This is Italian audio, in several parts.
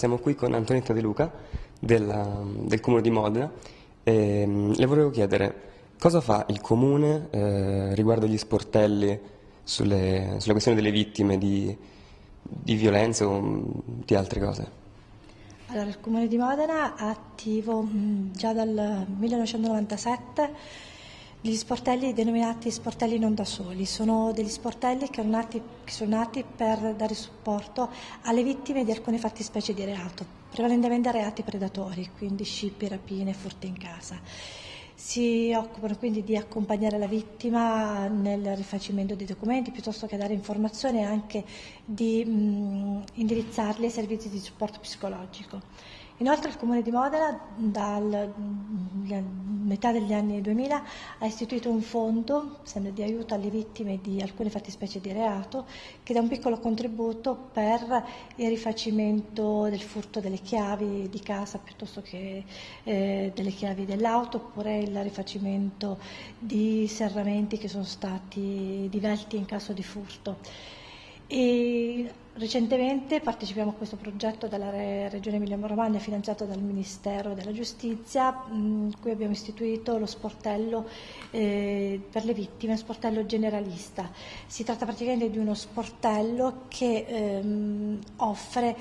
Siamo qui con Antonietta De Luca della, del Comune di Modena e le volevo chiedere cosa fa il Comune eh, riguardo agli sportelli sulle, sulla questione delle vittime di, di violenze o mm, di altre cose. Allora, il Comune di Modena è attivo mm, già dal 1997 gli sportelli denominati sportelli non da soli sono degli sportelli che, nati, che sono nati per dare supporto alle vittime di alcune fattispecie di reato, prevalentemente reati predatori, quindi scippi, rapine, furti in casa. Si occupano quindi di accompagnare la vittima nel rifacimento dei documenti piuttosto che dare informazioni e anche di mh, indirizzarli ai servizi di supporto psicologico. Inoltre il Comune di Modena dal metà degli anni 2000 ha istituito un fondo sempre di aiuto alle vittime di alcune fattispecie di reato che dà un piccolo contributo per il rifacimento del furto delle chiavi di casa piuttosto che eh, delle chiavi dell'auto oppure il rifacimento di serramenti che sono stati divelti in caso di furto. E recentemente partecipiamo a questo progetto della Regione Emilia-Romagna finanziato dal Ministero della Giustizia, cui abbiamo istituito lo sportello eh, per le vittime, sportello generalista. Si tratta praticamente di uno sportello che ehm, offre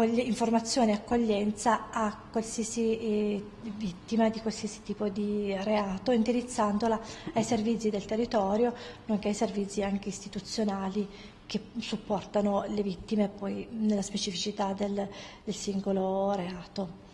informazione e accoglienza a qualsiasi eh, vittima di qualsiasi tipo di reato, indirizzandola ai servizi del territorio, nonché ai servizi anche istituzionali che supportano le vittime poi nella specificità del, del singolo reato.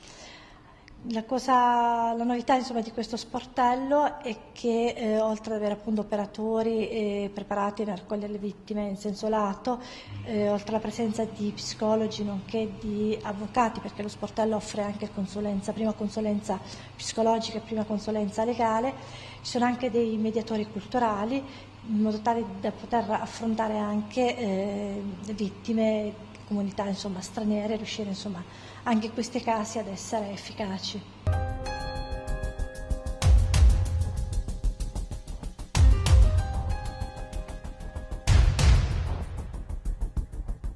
La, cosa, la novità insomma, di questo sportello è che eh, oltre ad avere appunto, operatori eh, preparati a raccogliere le vittime in senso lato, eh, oltre alla presenza di psicologi nonché di avvocati, perché lo sportello offre anche consulenza, prima consulenza psicologica e prima consulenza legale, ci sono anche dei mediatori culturali in modo tale da poter affrontare anche eh, vittime, comunità insomma, straniere, riuscire insomma, anche in questi casi ad essere efficaci.